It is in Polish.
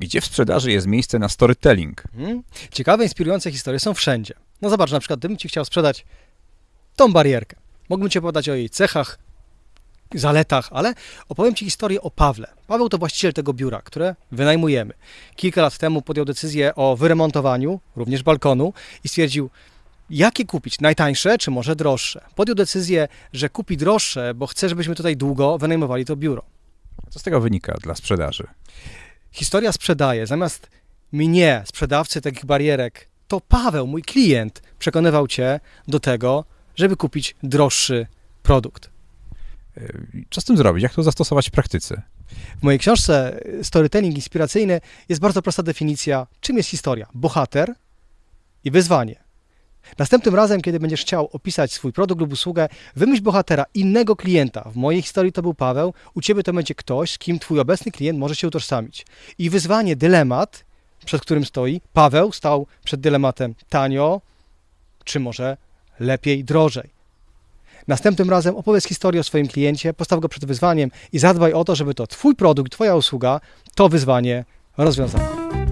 Gdzie w sprzedaży jest miejsce na storytelling? Mhm. Ciekawe, inspirujące historie są wszędzie. No zobacz, na przykład, gdybym Ci chciał sprzedać tą barierkę. Mógłbym Ci opowiadać o jej cechach, zaletach, ale opowiem Ci historię o Pawle. Paweł to właściciel tego biura, które wynajmujemy. Kilka lat temu podjął decyzję o wyremontowaniu, również balkonu i stwierdził, jakie kupić, najtańsze czy może droższe. Podjął decyzję, że kupi droższe, bo chce, żebyśmy tutaj długo wynajmowali to biuro. Co z tego wynika dla sprzedaży? Historia sprzedaje. Zamiast mnie, sprzedawcy takich barierek, to Paweł, mój klient, przekonywał Cię do tego, żeby kupić droższy produkt. Yy, Co z tym zrobić? Jak to zastosować w praktyce? W mojej książce Storytelling Inspiracyjny jest bardzo prosta definicja, czym jest historia. Bohater i wyzwanie. Następnym razem, kiedy będziesz chciał opisać swój produkt lub usługę, wymyśl bohatera innego klienta. W mojej historii to był Paweł, u Ciebie to będzie ktoś, z kim Twój obecny klient może się utożsamić. I wyzwanie, dylemat, przed którym stoi. Paweł stał przed dylematem tanio, czy może lepiej, drożej. Następnym razem opowiedz historię o swoim kliencie, postaw go przed wyzwaniem i zadbaj o to, żeby to Twój produkt, Twoja usługa to wyzwanie rozwiązała.